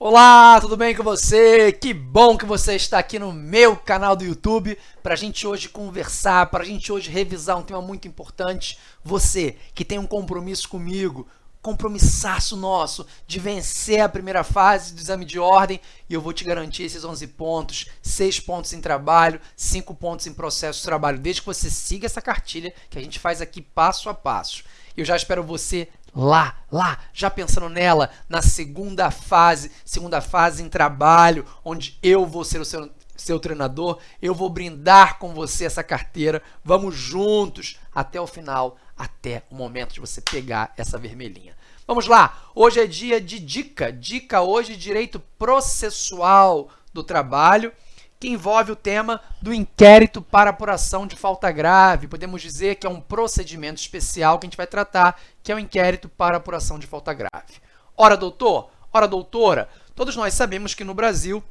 Olá, tudo bem com você? Que bom que você está aqui no meu canal do YouTube para a gente hoje conversar, para a gente hoje revisar um tema muito importante. Você que tem um compromisso comigo, compromissaço nosso de vencer a primeira fase do exame de ordem e eu vou te garantir esses 11 pontos, 6 pontos em trabalho, 5 pontos em processo de trabalho, desde que você siga essa cartilha que a gente faz aqui passo a passo. Eu já espero você lá, lá, já pensando nela, na segunda fase, segunda fase em trabalho, onde eu vou ser o seu, seu treinador, eu vou brindar com você essa carteira, vamos juntos até o final, até o momento de você pegar essa vermelhinha. Vamos lá, hoje é dia de dica, dica hoje direito processual do trabalho, que envolve o tema do inquérito para apuração de falta grave. Podemos dizer que é um procedimento especial que a gente vai tratar, que é o inquérito para apuração de falta grave. Ora, doutor, ora, doutora, todos nós sabemos que no Brasil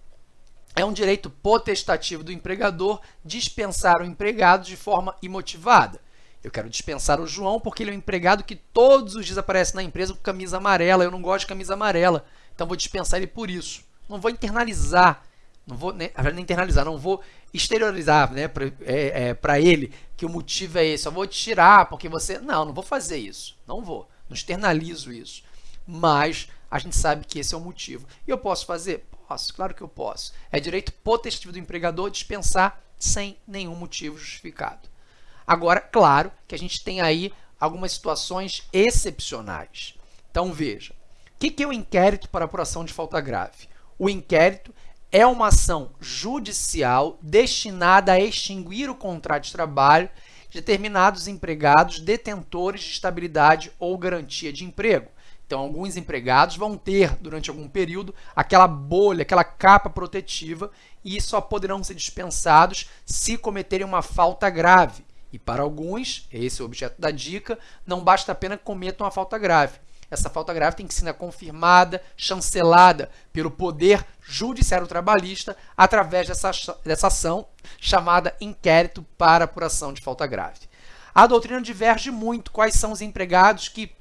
é um direito potestativo do empregador dispensar o empregado de forma imotivada. Eu quero dispensar o João porque ele é um empregado que todos os dias aparece na empresa com camisa amarela. Eu não gosto de camisa amarela, então vou dispensar ele por isso. Não vou internalizar não vou nem, internalizar, não vou exteriorizar né, para é, é, ele que o motivo é esse, eu vou tirar porque você... Não, não vou fazer isso, não vou, não externalizo isso. Mas a gente sabe que esse é o motivo. E eu posso fazer? Posso, claro que eu posso. É direito potestativo do empregador dispensar sem nenhum motivo justificado. Agora, claro que a gente tem aí algumas situações excepcionais. Então, veja, o que é o inquérito para apuração de falta grave? O inquérito é uma ação judicial destinada a extinguir o contrato de trabalho de determinados empregados detentores de estabilidade ou garantia de emprego. Então, alguns empregados vão ter, durante algum período, aquela bolha, aquela capa protetiva e só poderão ser dispensados se cometerem uma falta grave. E para alguns, esse é o objeto da dica, não basta apenas cometam uma falta grave. Essa falta grave tem que ser confirmada, chancelada pelo Poder Judiciário Trabalhista através dessa, dessa ação chamada inquérito para apuração de falta grave. A doutrina diverge muito quais são os empregados que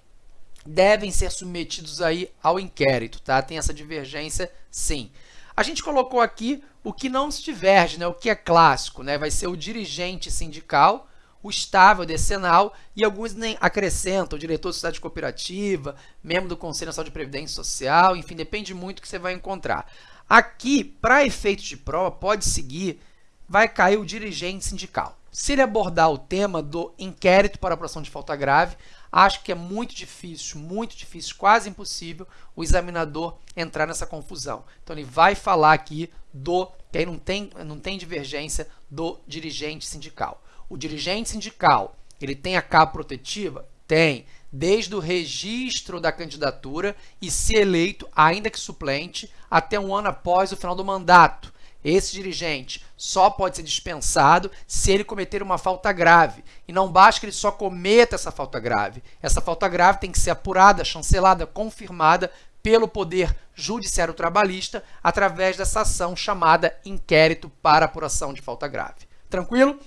devem ser submetidos aí ao inquérito, tá? Tem essa divergência, sim. A gente colocou aqui o que não se diverge, né? o que é clássico, né? vai ser o dirigente sindical, o estável decenal e alguns nem acrescentam, diretor de sociedade cooperativa, membro do Conselho Nacional de Previdência Social, enfim, depende muito do que você vai encontrar. Aqui, para efeitos de prova, pode seguir, vai cair o dirigente sindical. Se ele abordar o tema do inquérito para apuração de falta grave, acho que é muito difícil, muito difícil, quase impossível o examinador entrar nessa confusão. Então, ele vai falar aqui do, que aí não tem, não tem divergência, do dirigente sindical. O dirigente sindical, ele tem a capa protetiva? Tem, desde o registro da candidatura e se eleito, ainda que suplente, até um ano após o final do mandato. Esse dirigente só pode ser dispensado se ele cometer uma falta grave. E não basta que ele só cometa essa falta grave. Essa falta grave tem que ser apurada, chancelada, confirmada pelo Poder Judiciário Trabalhista através dessa ação chamada inquérito para apuração de falta grave. Tranquilo?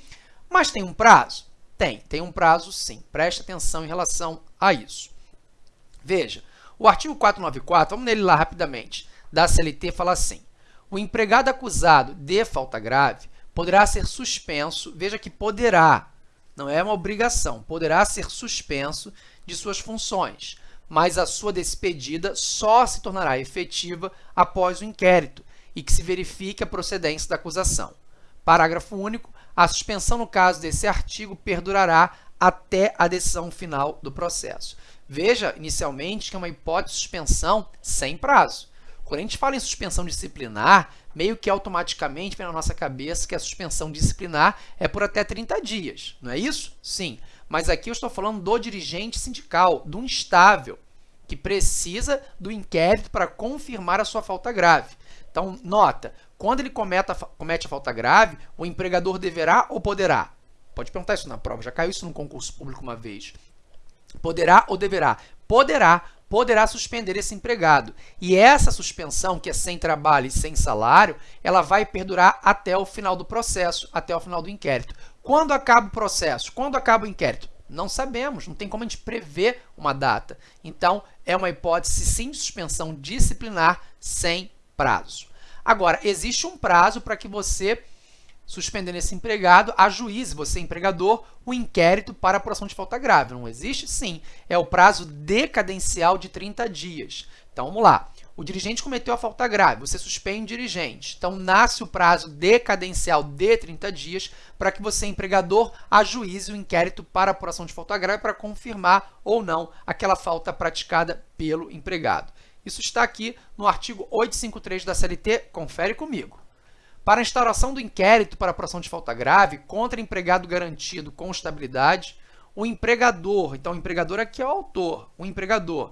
Mas tem um prazo? Tem, tem um prazo sim. Preste atenção em relação a isso. Veja, o artigo 494, vamos nele lá rapidamente, da CLT fala assim, o empregado acusado de falta grave poderá ser suspenso, veja que poderá, não é uma obrigação, poderá ser suspenso de suas funções, mas a sua despedida só se tornará efetiva após o inquérito e que se verifique a procedência da acusação. Parágrafo único. A suspensão, no caso desse artigo, perdurará até a decisão final do processo. Veja, inicialmente, que é uma hipótese de suspensão sem prazo. Quando a gente fala em suspensão disciplinar, meio que automaticamente vem na nossa cabeça que a suspensão disciplinar é por até 30 dias, não é isso? Sim, mas aqui eu estou falando do dirigente sindical, do instável, que precisa do inquérito para confirmar a sua falta grave. Então, nota, quando ele cometa, comete a falta grave, o empregador deverá ou poderá? Pode perguntar isso na prova, já caiu isso no concurso público uma vez. Poderá ou deverá? Poderá, poderá suspender esse empregado. E essa suspensão, que é sem trabalho e sem salário, ela vai perdurar até o final do processo, até o final do inquérito. Quando acaba o processo? Quando acaba o inquérito? Não sabemos, não tem como a gente prever uma data. Então, é uma hipótese sim de suspensão disciplinar sem prazo. Agora, existe um prazo para que você, suspendendo esse empregado, ajuize, você empregador, o inquérito para apuração de falta grave. Não existe? Sim. É o prazo decadencial de 30 dias. Então, vamos lá. O dirigente cometeu a falta grave, você suspende o dirigente. Então, nasce o prazo decadencial de 30 dias para que você, empregador, ajuize o inquérito para apuração de falta grave para confirmar ou não aquela falta praticada pelo empregado. Isso está aqui no artigo 853 da CLT, confere comigo. Para a instauração do inquérito para apuração de falta grave contra empregado garantido com estabilidade, o empregador, então o empregador aqui é o autor, o empregador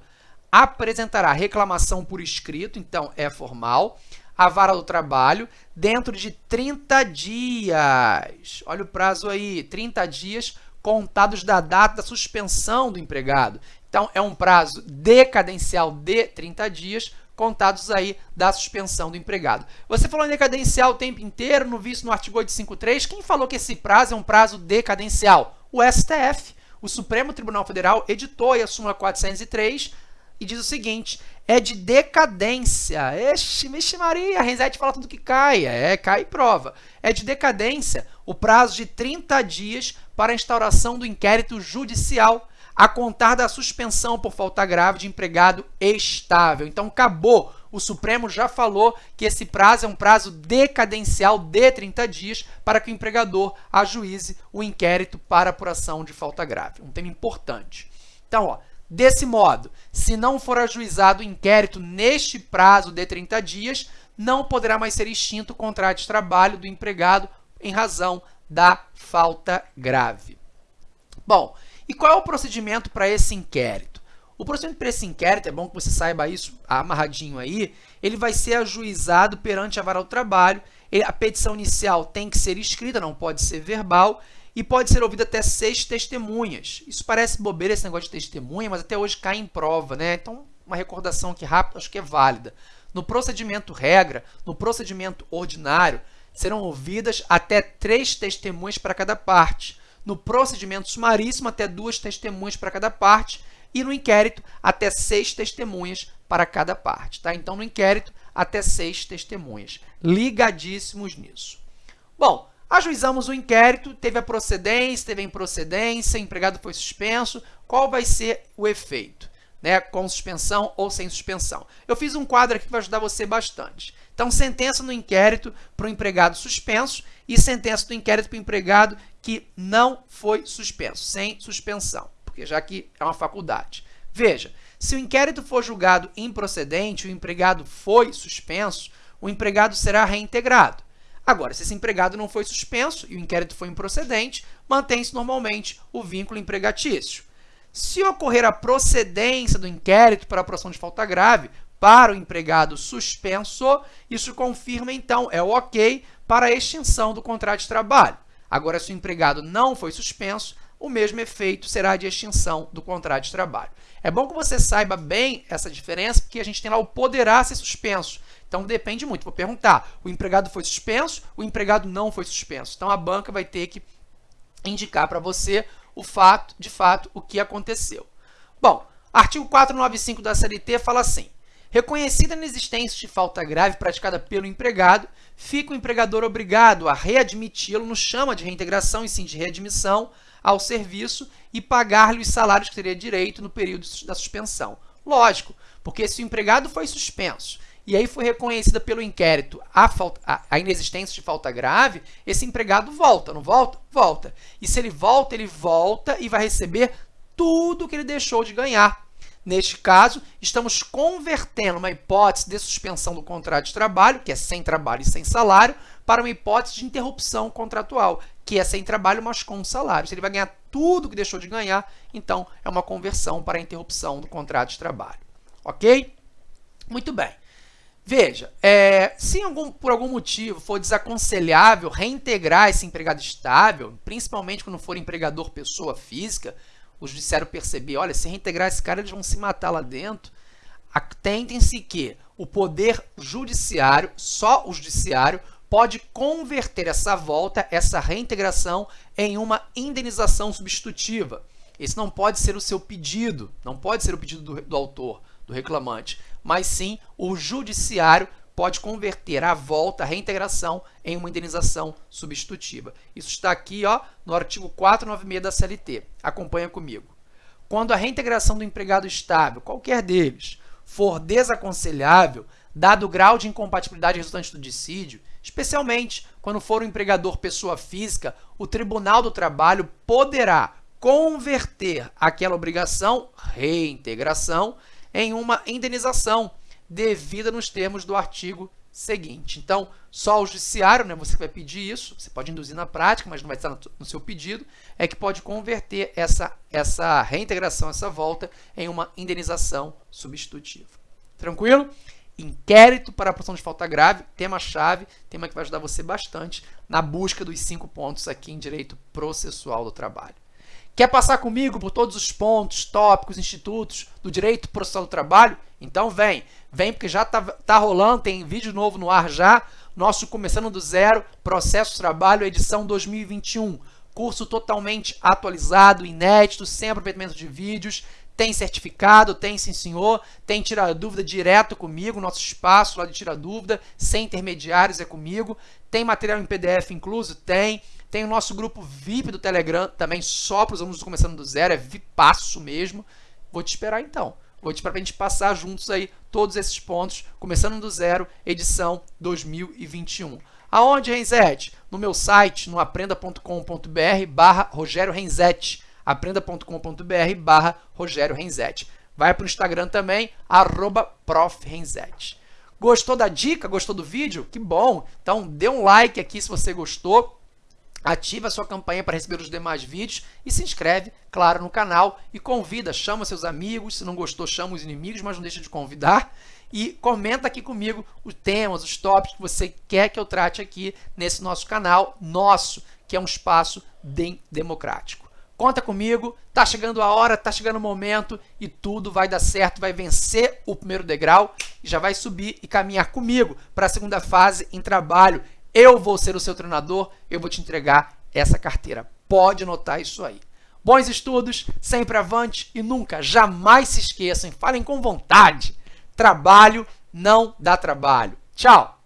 apresentará reclamação por escrito, então é formal, a vara do trabalho dentro de 30 dias. Olha o prazo aí, 30 dias contados da data da suspensão do empregado. Então, é um prazo decadencial de 30 dias contados aí da suspensão do empregado. Você falou em decadencial o tempo inteiro, no visto no artigo 853. Quem falou que esse prazo é um prazo decadencial? O STF. O Supremo Tribunal Federal editou a súmula 403 e diz o seguinte, é de decadência. Ixi, vixe Maria, a Renzete fala tudo que cai, é, cai e prova. É de decadência o prazo de 30 dias para a instauração do inquérito judicial a contar da suspensão por falta grave de empregado estável. Então, acabou. O Supremo já falou que esse prazo é um prazo decadencial de 30 dias para que o empregador ajuize o inquérito para apuração de falta grave. Um tema importante. Então, ó, Desse modo, se não for ajuizado o inquérito neste prazo de 30 dias, não poderá mais ser extinto o contrato de trabalho do empregado em razão da falta grave. Bom, e qual é o procedimento para esse inquérito? O procedimento para esse inquérito, é bom que você saiba isso amarradinho aí, ele vai ser ajuizado perante a vara do trabalho, a petição inicial tem que ser escrita, não pode ser verbal, e pode ser ouvido até seis testemunhas. Isso parece bobeira esse negócio de testemunha, mas até hoje cai em prova, né? Então, uma recordação aqui rápida, acho que é válida. No procedimento regra, no procedimento ordinário, serão ouvidas até três testemunhas para cada parte. No procedimento sumaríssimo, até duas testemunhas para cada parte. E no inquérito, até seis testemunhas para cada parte. Tá? Então, no inquérito, até seis testemunhas. Ligadíssimos nisso. Bom, Ajuizamos o inquérito, teve a procedência, teve a improcedência, empregado foi suspenso. Qual vai ser o efeito? Né? Com suspensão ou sem suspensão. Eu fiz um quadro aqui que vai ajudar você bastante. Então, sentença no inquérito para o empregado suspenso e sentença do inquérito para o empregado que não foi suspenso, sem suspensão, porque já que é uma faculdade. Veja, se o inquérito for julgado improcedente, o empregado foi suspenso, o empregado será reintegrado. Agora, se esse empregado não foi suspenso e o inquérito foi improcedente, mantém-se normalmente o vínculo empregatício. Se ocorrer a procedência do inquérito para apuração de falta grave para o empregado suspenso, isso confirma, então, é o ok para a extinção do contrato de trabalho. Agora, se o empregado não foi suspenso, o mesmo efeito será de extinção do contrato de trabalho. É bom que você saiba bem essa diferença, porque a gente tem lá o poderá ser suspenso. Então, depende muito. Vou perguntar, o empregado foi suspenso, o empregado não foi suspenso. Então, a banca vai ter que indicar para você o fato, de fato, o que aconteceu. Bom, artigo 495 da CLT fala assim, reconhecida a inexistência de falta grave praticada pelo empregado, fica o empregador obrigado a readmiti-lo no chama de reintegração e sim de readmissão ao serviço e pagar-lhe os salários que teria direito no período da suspensão. Lógico, porque se o empregado foi suspenso e aí foi reconhecida pelo inquérito a, falta, a, inexistência de falta grave, esse empregado volta, não volta? Volta. E se ele volta, ele volta e vai receber tudo que ele deixou de ganhar. Neste caso, estamos convertendo uma hipótese de suspensão do contrato de trabalho, que é sem trabalho e sem salário, para uma hipótese de interrupção contratual, que é sem trabalho, mas com salário. Se ele vai ganhar tudo que deixou de ganhar, então é uma conversão para a interrupção do contrato de trabalho. Ok? Muito bem. Veja, é, se algum, por algum motivo for desaconselhável reintegrar esse empregado estável, principalmente quando for empregador pessoa física, o judiciário perceber, olha, se reintegrar esse cara, eles vão se matar lá dentro. Atentem-se que o poder judiciário, só o judiciário, pode converter essa volta, essa reintegração, em uma indenização substitutiva. esse não pode ser o seu pedido, não pode ser o pedido do, do autor, do reclamante, mas sim o judiciário pode converter a volta, a reintegração, em uma indenização substitutiva. Isso está aqui ó, no artigo 496 da CLT. Acompanha comigo. Quando a reintegração do empregado estável, qualquer deles, for desaconselhável, dado o grau de incompatibilidade resultante do dissídio, especialmente quando for o empregador pessoa física, o Tribunal do Trabalho poderá converter aquela obrigação, reintegração, em uma indenização devida nos termos do artigo seguinte. Então, só o judiciário, né, você vai pedir isso, você pode induzir na prática, mas não vai estar no seu pedido, é que pode converter essa, essa reintegração, essa volta, em uma indenização substitutiva. Tranquilo? Inquérito para a produção de falta grave, tema-chave, tema que vai ajudar você bastante na busca dos cinco pontos aqui em direito processual do trabalho. Quer passar comigo por todos os pontos, tópicos, institutos do direito processual do trabalho? Então vem, vem porque já está tá rolando, tem vídeo novo no ar já, nosso Começando do Zero, Processo de Trabalho, edição 2021. Curso totalmente atualizado, inédito, sem aproveitamento de vídeos, tem certificado, tem sim senhor, tem tirar dúvida direto comigo, nosso espaço lá de tirar dúvida, sem intermediários é comigo, tem material em PDF incluso? Tem. Tem o nosso grupo VIP do Telegram, também só para os alunos começando do zero, é VIPasso mesmo. Vou te esperar então. Vou te para a gente passar juntos aí todos esses pontos, começando do zero, edição 2021. Aonde, Renzete? No meu site, no aprenda.com.br barra Rogério Renzete. aprenda.com.br barra Rogério Renzete. Vai para o Instagram também, arroba Gostou da dica? Gostou do vídeo? Que bom! Então, dê um like aqui se você gostou ativa a sua campanha para receber os demais vídeos e se inscreve, claro, no canal e convida, chama seus amigos, se não gostou, chama os inimigos, mas não deixa de convidar e comenta aqui comigo os temas, os tópicos que você quer que eu trate aqui nesse nosso canal, nosso, que é um espaço bem democrático. Conta comigo, tá chegando a hora, tá chegando o momento e tudo vai dar certo, vai vencer o primeiro degrau e já vai subir e caminhar comigo para a segunda fase em trabalho eu vou ser o seu treinador, eu vou te entregar essa carteira. Pode notar isso aí. Bons estudos, sempre avante e nunca, jamais se esqueçam, falem com vontade. Trabalho não dá trabalho. Tchau!